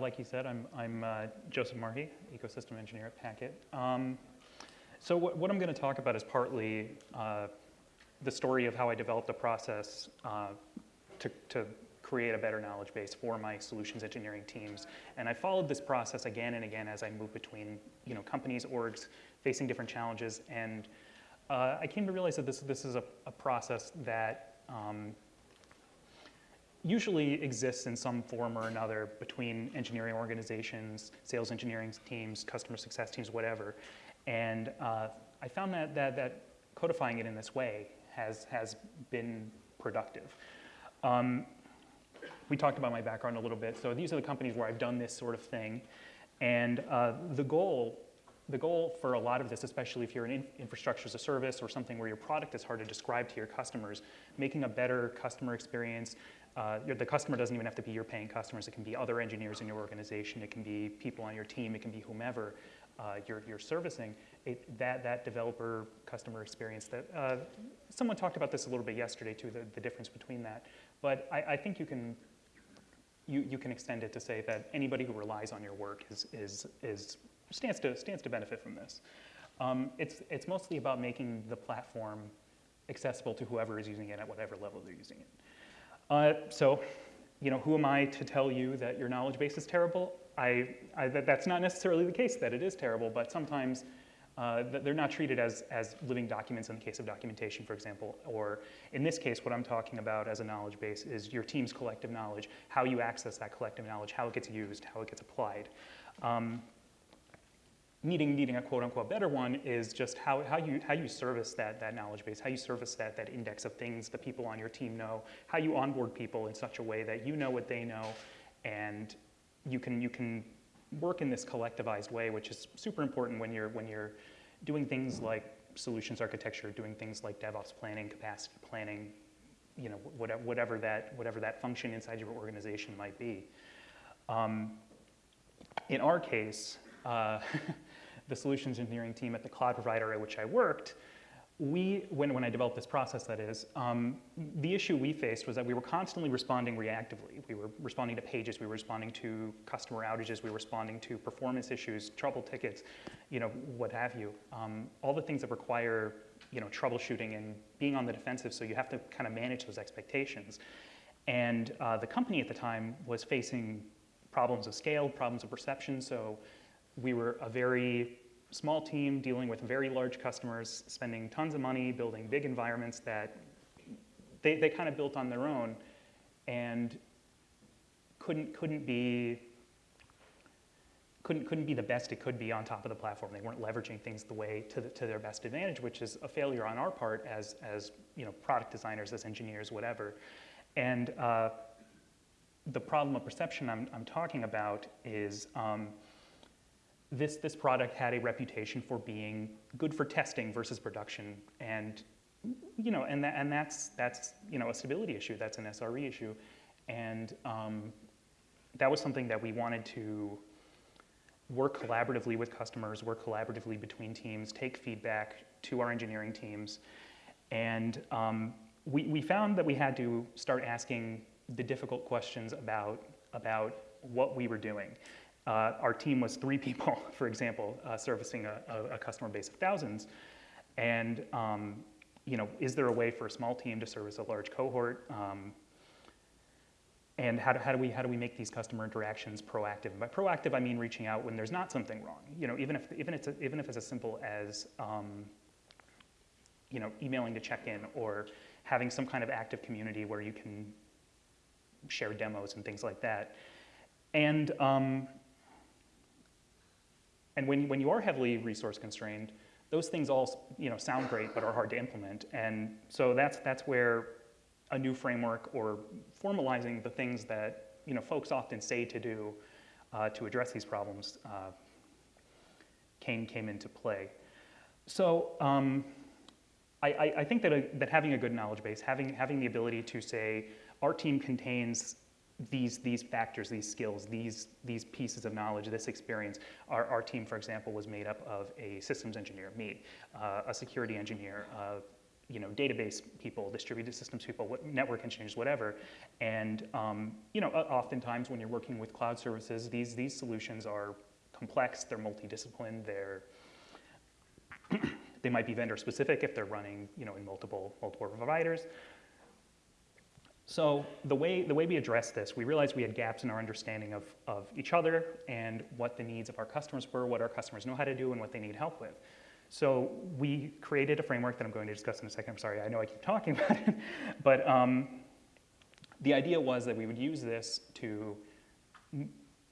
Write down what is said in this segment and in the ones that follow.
uh, like you said, I'm, I'm uh, Joseph Marhee, ecosystem engineer at Packet. Um, so what, what, I'm going to talk about is partly uh, the story of how I developed a process uh, to, to create a better knowledge base for my solutions engineering teams. And I followed this process again and again as I moved between you know, companies, orgs, facing different challenges. And uh, I came to realize that this, this is a, a process that um, usually exists in some form or another between engineering organizations, sales engineering teams, customer success teams, whatever. And uh, I found that, that, that codifying it in this way has, has been productive. Um, we talked about my background a little bit. So these are the companies where I've done this sort of thing. And uh, the goal the goal for a lot of this, especially if you're in infrastructure as a service or something where your product is hard to describe to your customers, making a better customer experience. Uh, the customer doesn't even have to be your paying customers. It can be other engineers in your organization. It can be people on your team. It can be whomever uh, you're, you're, servicing. It, that, that developer customer experience that uh, someone talked about this a little bit yesterday too, the, the difference between that. But I, I think you can you, you can extend it to say that anybody who relies on your work is, is, is stands to, stands to benefit from this. Um, it's, it's mostly about making the platform accessible to whoever is using it at whatever level they're using it. Uh, so, you know, who am I to tell you that your knowledge base is terrible? I, I that, that's not necessarily the case that it is terrible, but sometimes uh, they're not treated as, as living documents in the case of documentation, for example. Or in this case, what I'm talking about as a knowledge base is your team's collective knowledge, how you access that collective knowledge, how it gets used, how it gets applied. Um, needing, needing a quote unquote better one is just how, how, you, how you service that, that knowledge base, how you service that, that index of things the people on your team know, how you onboard people in such a way that you know what they know and you can, you can work in this collectivized way, which is super important when you're, when you're doing things like solutions architecture, doing things like DevOps planning, capacity planning, you know, whatever, whatever, that, whatever that function inside your organization might be. Um, in our case, uh, the solutions engineering team at the cloud provider at which I worked, we, when, when I developed this process that is, um, the issue we faced was that we were constantly responding reactively. We were responding to pages, we were responding to customer outages, we were responding to performance issues, trouble tickets, you know, what have you. Um, all the things that require, you know, troubleshooting and being on the defensive, so you have to kind of manage those expectations. And uh, the company at the time was facing problems of scale, problems of perception, so we were a very small team dealing with very large customers, spending tons of money, building big environments that they, they kind of built on their own and couldn't, couldn't be couldn't, couldn't be the best it could be on top of the platform. They weren't leveraging things the way to, the, to their best advantage, which is a failure on our part as, as you know, product designers, as engineers, whatever. And uh, the problem of perception I'm, I'm talking about is um, this, this product had a reputation for being good for testing versus production. And, you know, and, that, and that's, that's, you know, a stability issue. That's an SRE issue. And um, that was something that we wanted to work collaboratively with customers, work collaboratively between teams, take feedback to our engineering teams. And um, we, we found that we had to start asking the difficult questions about, about what we were doing. Uh, our team was three people, for example, uh, servicing a, a, a, customer base of thousands. And um, you know, is there a way for a small team to service a large cohort? Um, and how do, how do, we, how do we make these customer interactions proactive? And by proactive, I mean reaching out when there's not something wrong. You know, even if, even it's, a, even if it's as simple as um, you know, emailing to check in or having some kind of active community where you can share demos and things like that. And um, and when, when you are heavily resource constrained, those things all you know, sound great but are hard to implement. And so that's, that's where a new framework or formalizing the things that you know, folks often say to do uh, to address these problems uh, came, came into play. So um, I, I, think that, a, that having a good knowledge base, having, having the ability to say, our team contains these, these factors, these skills, these, these pieces of knowledge, this experience. Our, our team, for example, was made up of a systems engineer, me, uh, a security engineer, uh, you know, database people, distributed systems people, what, network engineers, whatever. And um, you know, oftentimes when you're working with cloud services, these, these solutions are complex, they're multidisciplined, they're they might be vendor specific if they're running you know, in multiple, multiple providers. So the way, the way we addressed this, we realized we had gaps in our understanding of, of each other and what the needs of our customers were, what our customers know how to do, and what they need help with. So we created a framework that I'm going to discuss in a second. I'm sorry, I know I keep talking about it. But um, the idea was that we would use this to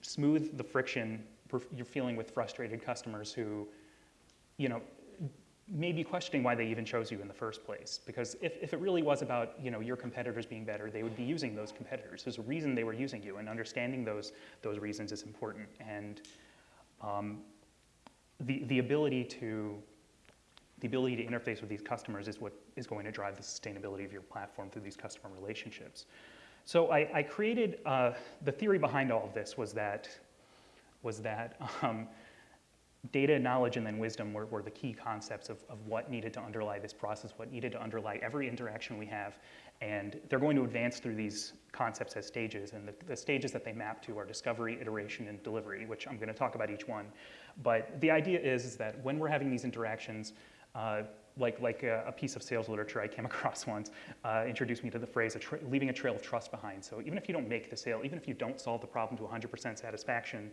smooth the friction you're feeling with frustrated customers who, you know, may be questioning why they even chose you in the first place. Because if, if it really was about you know, your competitors being better, they would be using those competitors. There's a reason they were using you, and understanding those, those reasons is important. And um, the, the, ability to, the ability to interface with these customers is what is going to drive the sustainability of your platform through these customer relationships. So I, I created, uh, the theory behind all of this was that, was that um, data, knowledge, and then wisdom were, were the key concepts of, of what needed to underlie this process, what needed to underlie every interaction we have. And they're going to advance through these concepts as stages. And the, the stages that they map to are discovery, iteration, and delivery, which I'm going to talk about each one. But the idea is, is that when we're having these interactions, uh, like, like a, a, piece of sales literature I came across once uh, introduced me to the phrase a leaving a trail of trust behind. So even if you don't make the sale, even if you don't solve the problem to 100% satisfaction,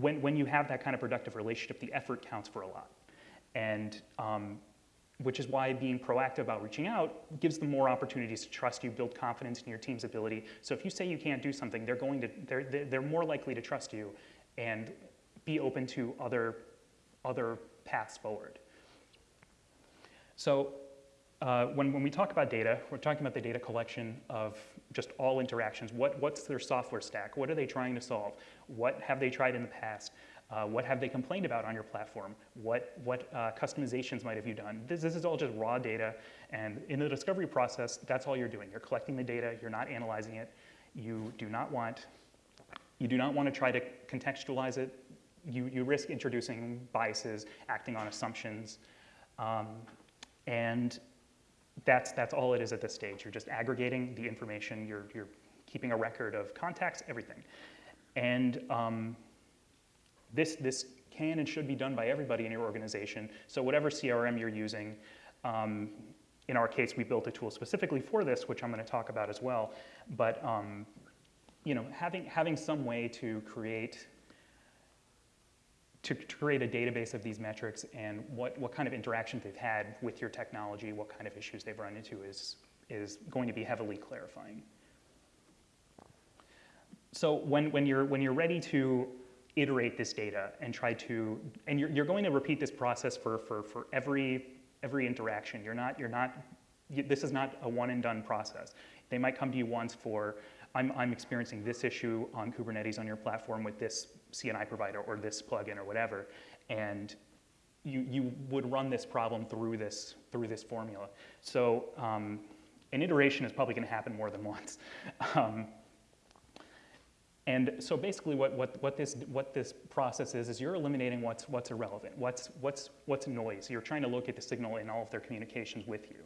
when, when you have that kind of productive relationship, the effort counts for a lot. And um, which is why being proactive about reaching out gives them more opportunities to trust you, build confidence in your team's ability. So if you say you can't do something, they're going to, they're, they're more likely to trust you and be open to other, other paths forward. So uh, when, when we talk about data, we're talking about the data collection of just all interactions. What, what's their software stack? What are they trying to solve? What have they tried in the past? Uh, what have they complained about on your platform? What, what uh, customizations might have you done? This, this is all just raw data. And in the discovery process, that's all you're doing. You're collecting the data. You're not analyzing it. You do not want, you do not want to try to contextualize it. You, you risk introducing biases, acting on assumptions. Um, and that's, that's all it is at this stage. You're just aggregating the information, you're, you're keeping a record of contacts, everything. And um, this, this can and should be done by everybody in your organization. So whatever CRM you're using, um, in our case, we built a tool specifically for this, which I'm going to talk about as well. But um, you know, having, having some way to create to, create a database of these metrics and what, what kind of interactions they've had with your technology, what kind of issues they've run into is, is going to be heavily clarifying. So when, when, you're, when you're ready to iterate this data and try to, and you're, you're going to repeat this process for, for, for every, every interaction. You're not, you're not, you, this is not a one and done process. They might come to you once for, I'm, I'm experiencing this issue on Kubernetes on your platform with this CNI provider or this plugin or whatever, and you, you would run this problem through this, through this formula. So um, an iteration is probably going to happen more than once. Um, and so basically what, what, what, this, what this process is, is you're eliminating what's, what's irrelevant, what's, what's, what's noise. You're trying to locate the signal in all of their communications with you.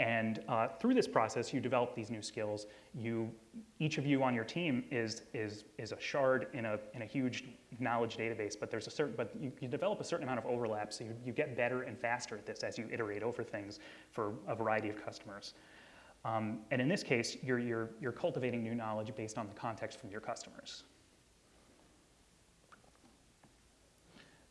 And uh, through this process, you develop these new skills. You, each of you on your team is, is, is a shard in a, in a huge knowledge database, but there's a certain, but you, you develop a certain amount of overlap, so you, you get better and faster at this as you iterate over things for a variety of customers. Um, and in this case, you're, you're, you're cultivating new knowledge based on the context from your customers.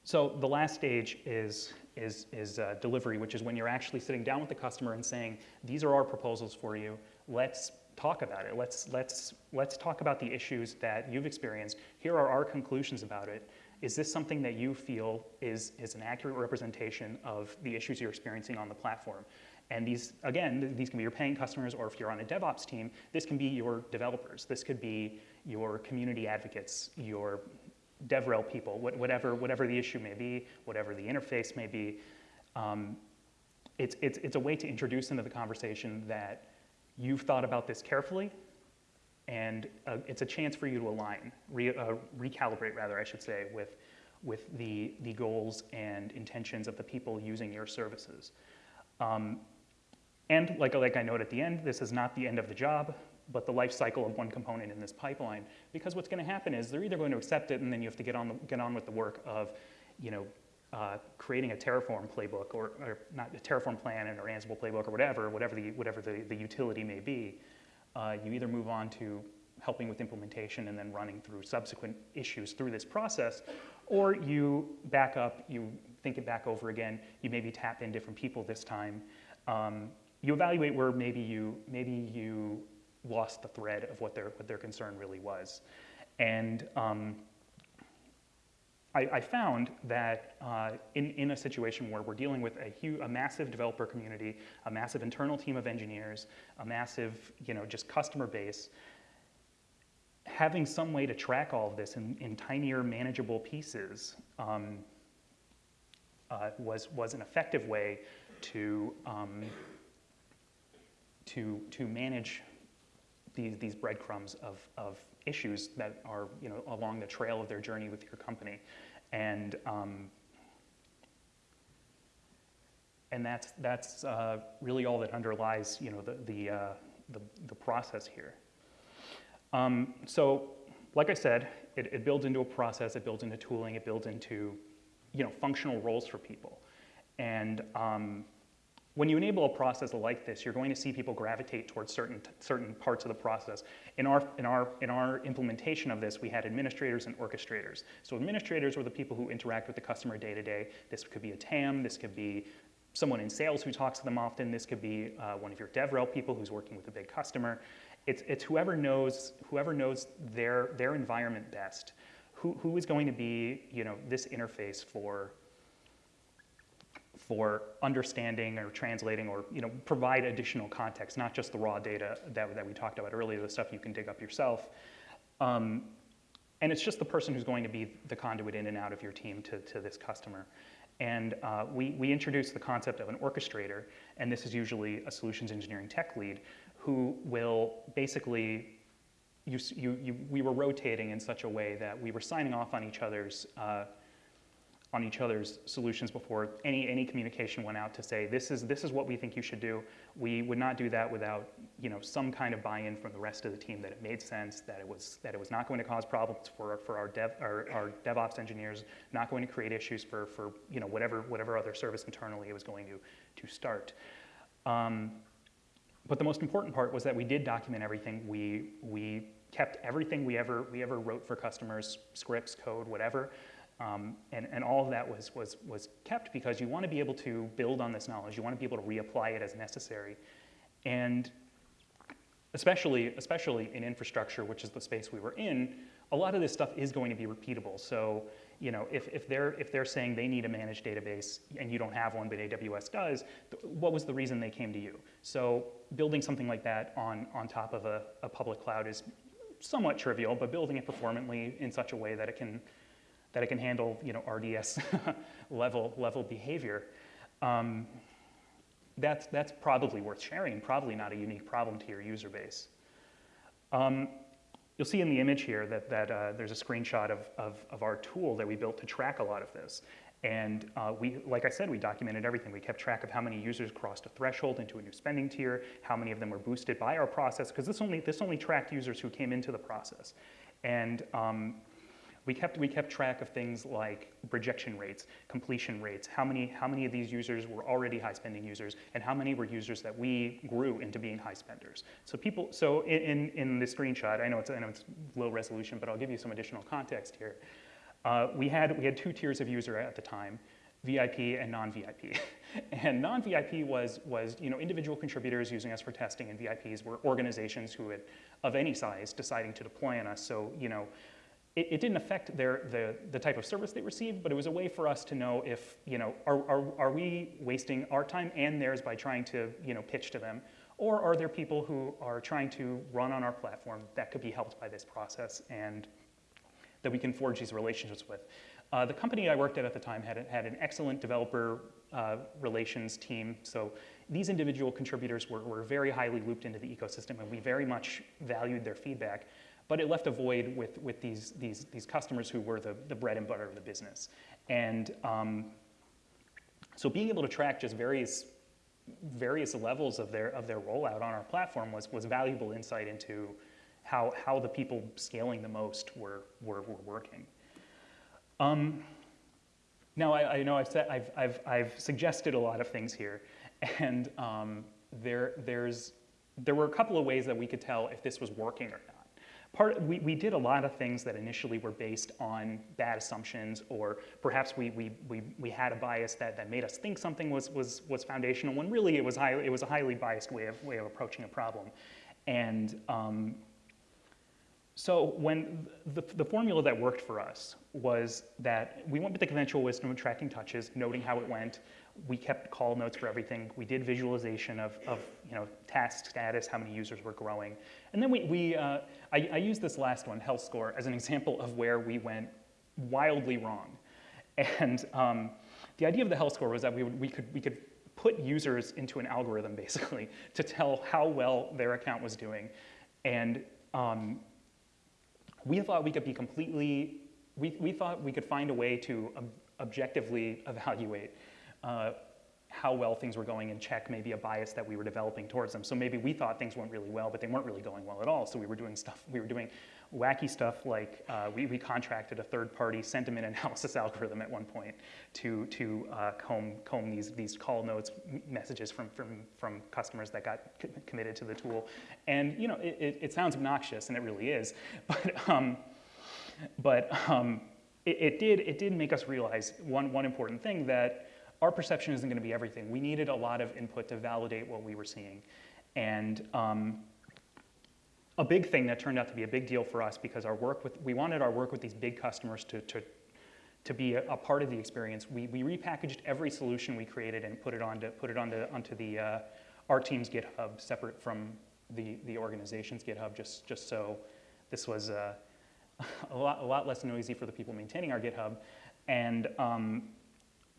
So the last stage is is, is uh, delivery, which is when you're actually sitting down with the customer and saying, these are our proposals for you. Let's talk about it. Let's, let's, let's talk about the issues that you've experienced. Here are our conclusions about it. Is this something that you feel is, is an accurate representation of the issues you're experiencing on the platform? And these, again, these can be your paying customers, or if you're on a DevOps team, this can be your developers. This could be your community advocates, your DevRel people, whatever, whatever the issue may be, whatever the interface may be. Um, it's, it's, it's a way to introduce into the conversation that you've thought about this carefully, and uh, it's a chance for you to align, re, uh, recalibrate rather, I should say, with, with the, the goals and intentions of the people using your services. Um, And like, like I note at the end, this is not the end of the job, but the life cycle of one component in this pipeline. Because what's going to happen is they're either going to accept it and then you have to get on, the, get on with the work of, you know, uh, creating a Terraform playbook or, or, not a Terraform plan or an Ansible playbook or whatever, whatever the, whatever the, the utility may be. Uh, you either move on to helping with implementation and then running through subsequent issues through this process, or you back up, you think it back over again, you maybe tap in different people this time. Um, you evaluate where maybe you, maybe you lost the thread of what their, what their concern really was. And um, I, I, found that uh, in, in a situation where we're dealing with a, huge, a massive developer community, a massive internal team of engineers, a massive, you know, just customer base, having some way to track all of this in, in tinier, manageable pieces um, uh, was, was an effective way to, um, to, to manage these, these breadcrumbs of, of issues that are you know, along the trail of their journey with your company. And, um, and that's, that's uh, really all that underlies you know, the, the, uh, the, the, process here. Um, so like I said, it, it builds into a process, it builds into tooling, it builds into you know, functional roles for people. And um, when you enable a process like this, you're going to see people gravitate towards certain, certain parts of the process. In our, in, our, in our implementation of this, we had administrators and orchestrators. So administrators were the people who interact with the customer day to day. This could be a TAM, this could be someone in sales who talks to them often, this could be uh, one of your DevRel people who's working with a big customer. It's, it's whoever knows, whoever knows their, their environment best, who, who is going to be you know, this interface for for understanding or translating or you know, provide additional context, not just the raw data that, that we talked about earlier, the stuff you can dig up yourself. Um, and it's just the person who's going to be the conduit in and out of your team to, to this customer. And uh, we, we introduced the concept of an orchestrator, and this is usually a solutions engineering tech lead, who will basically, you, you, you, we were rotating in such a way that we were signing off on each other's uh, on each other's solutions before any, any communication went out to say, this is, this is what we think you should do. We would not do that without you know, some kind of buy-in from the rest of the team that it made sense, that it was, that it was not going to cause problems for, for our, dev, our, our DevOps engineers, not going to create issues for, for you know, whatever, whatever other service internally it was going to, to start. Um, but the most important part was that we did document everything. We, we kept everything we ever, we ever wrote for customers, scripts, code, whatever. Um, and, and all of that was, was, was kept because you want to be able to build on this knowledge. You want to be able to reapply it as necessary. And especially, especially in infrastructure, which is the space we were in, a lot of this stuff is going to be repeatable. So, you know, if, if, they're, if they're saying they need a managed database and you don't have one, but AWS does, what was the reason they came to you? So building something like that on, on top of a, a public cloud is somewhat trivial, but building it performantly in such a way that it can that it can handle you know, RDS level, level behavior. Um, that's, that's probably worth sharing, probably not a unique problem to your user base. Um, you'll see in the image here that, that uh, there's a screenshot of, of, of, our tool that we built to track a lot of this. And uh, we, like I said, we documented everything. We kept track of how many users crossed a threshold into a new spending tier, how many of them were boosted by our process, because this only, this only tracked users who came into the process. And um, we kept, we kept track of things like rejection rates, completion rates, how many, how many of these users were already high spending users, and how many were users that we grew into being high spenders. So people, so in, in the screenshot, I know, it's, I know it's low resolution, but I'll give you some additional context here. Uh, we, had, we had two tiers of user at the time, VIP and non-VIP. and non-VIP was, was you know, individual contributors using us for testing, and VIPs were organizations who had, of any size, deciding to deploy on us. So, you know, it, it, didn't affect their, the, the type of service they received, but it was a way for us to know if, you know, are, are, are we wasting our time and theirs by trying to, you know, pitch to them? Or are there people who are trying to run on our platform that could be helped by this process and that we can forge these relationships with? Uh, the company I worked at at the time had, had an excellent developer uh, relations team. So these individual contributors were, were very highly looped into the ecosystem and we very much valued their feedback but it left a void with, with these, these, these customers who were the, the bread and butter of the business. And um, so being able to track just various various levels of their, of their rollout on our platform was, was valuable insight into how, how the people scaling the most were, were, were working. Um, now, I, I, know I've, said, I've, I've, I've suggested a lot of things here, and um, there, there's, there were a couple of ways that we could tell if this was working or not. Part, we, we did a lot of things that initially were based on bad assumptions, or perhaps we, we, we, we had a bias that, that made us think something was, was, was foundational, when really it was, high, it was a highly biased way of, way of approaching a problem. And um, so when the, the formula that worked for us was that we went with the conventional wisdom of tracking touches, noting how it went. We kept call notes for everything. We did visualization of, of you know, task status, how many users were growing. And then we, we uh, I, I used this last one, health score, as an example of where we went wildly wrong. And um, the idea of the health score was that we, would, we, could, we could put users into an algorithm, basically, to tell how well their account was doing. And um, we thought we could be completely, we, we thought we could find a way to ob objectively evaluate uh, how well things were going and check maybe a bias that we were developing towards them. So maybe we thought things went really well, but they weren't really going well at all. So we were doing stuff, we were doing wacky stuff like uh, we, we contracted a third-party sentiment analysis algorithm at one point to, to uh, comb, comb these, these call notes messages from, from, from customers that got committed to the tool. And you know, it, it, it, sounds obnoxious, and it really is, but, um, but um, it, it, did, it did make us realize one, one important thing that our perception isn't going to be everything. We needed a lot of input to validate what we were seeing. And um, a big thing that turned out to be a big deal for us because our work with, we wanted our work with these big customers to, to, to be a, a part of the experience. We, we repackaged every solution we created and put it onto, put it onto, onto the, uh, our team's GitHub, separate from the, the organization's GitHub, just, just so this was uh, a, lot, a lot less noisy for the people maintaining our GitHub. And um,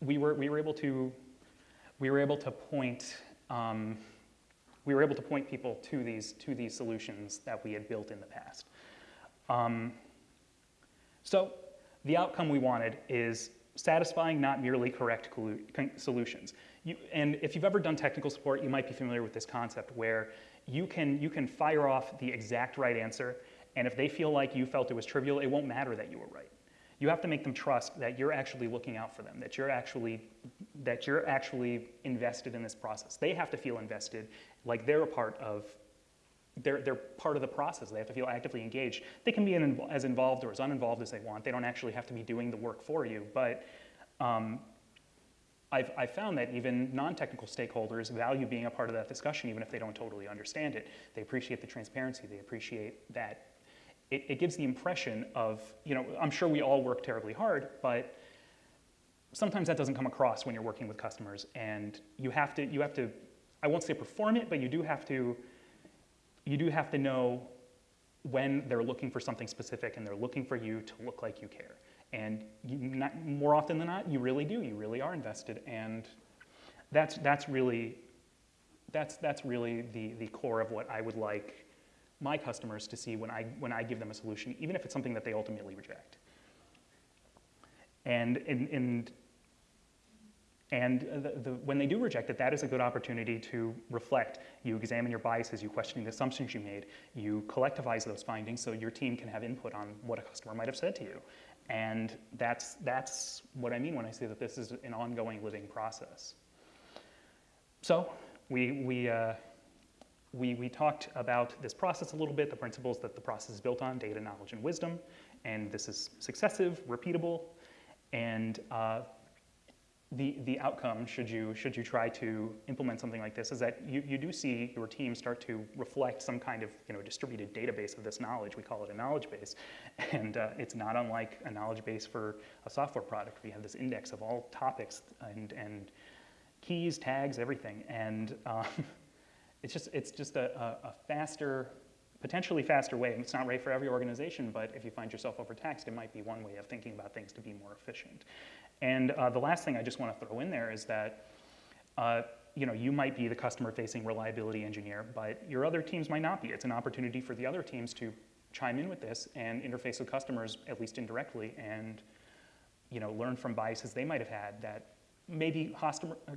we, were, we were able to, we were able to point, um, we were able to point people to these, to these solutions that we had built in the past. Um, so the outcome we wanted is satisfying, not merely correct solutions. You, and if you've ever done technical support, you might be familiar with this concept where you can, you can fire off the exact right answer, and if they feel like you felt it was trivial, it won't matter that you were right. You have to make them trust that you're actually looking out for them, that you're actually, that you're actually invested in this process. They have to feel invested, like they're a part of, they're, they're part of the process. They have to feel actively engaged. They can be in, as involved or as uninvolved as they want. They don't actually have to be doing the work for you. But um, I've, I've, found that even non-technical stakeholders value being a part of that discussion, even if they don't totally understand it. They appreciate the transparency. They appreciate that it, it gives the impression of, you know, I'm sure we all work terribly hard, but sometimes that doesn't come across when you're working with customers. And you have to, you have to, I won't say perform it, but you do have to, you do have to know when they're looking for something specific and they're looking for you to look like you care. And you, not, more often than not, you really do, you really are invested. And that's, that's really, that's, that's really the, the core of what I would like my customers to see when I, when I give them a solution, even if it's something that they ultimately reject. And, and, and, and the, the, when they do reject it, that is a good opportunity to reflect. You examine your biases, you question the assumptions you made, you collectivize those findings so your team can have input on what a customer might have said to you. And that's, that's what I mean when I say that this is an ongoing living process. So we, we, uh, we, we talked about this process a little bit, the principles that the process is built on, data, knowledge, and wisdom. And this is successive, repeatable, and uh, the, the outcome, should you, should you try to implement something like this, is that you, you do see your team start to reflect some kind of you know, distributed database of this knowledge. We call it a knowledge base. And uh, it's not unlike a knowledge base for a software product. We have this index of all topics and, and keys, tags, everything. And um, it's just, it's just a, a, a faster, potentially faster way. It's not right for every organization, but if you find yourself overtaxed, it might be one way of thinking about things to be more efficient. And uh, the last thing I just want to throw in there is that uh, you know, you might be the customer-facing reliability engineer, but your other teams might not be. It's an opportunity for the other teams to chime in with this and interface with customers, at least indirectly, and you know, learn from biases they might have had that may be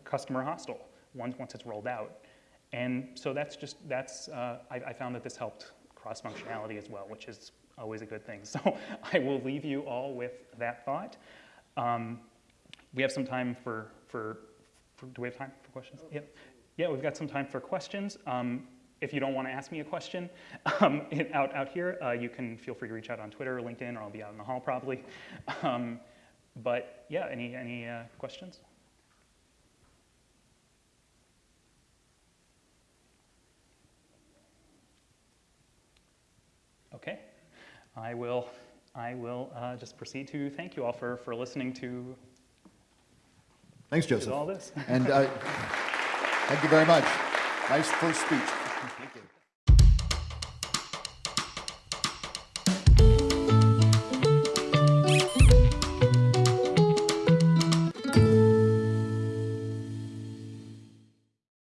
customer hostile once, once it's rolled out. And so that's just, that's, uh, I, I found that this helped cross-functionality as well, which is always a good thing. So I will leave you all with that thought. Um, we have some time for, for, for, do we have time for questions? Yeah, yeah, we've got some time for questions. Um, if you don't want to ask me a question um, out, out here, uh, you can feel free to reach out on Twitter or LinkedIn, or I'll be out in the hall probably. Um, but yeah, any, any uh, questions? I will, I will uh, just proceed to thank you all for, for listening to, Thanks, Joseph. all this. And uh, thank you very much. Nice first speech.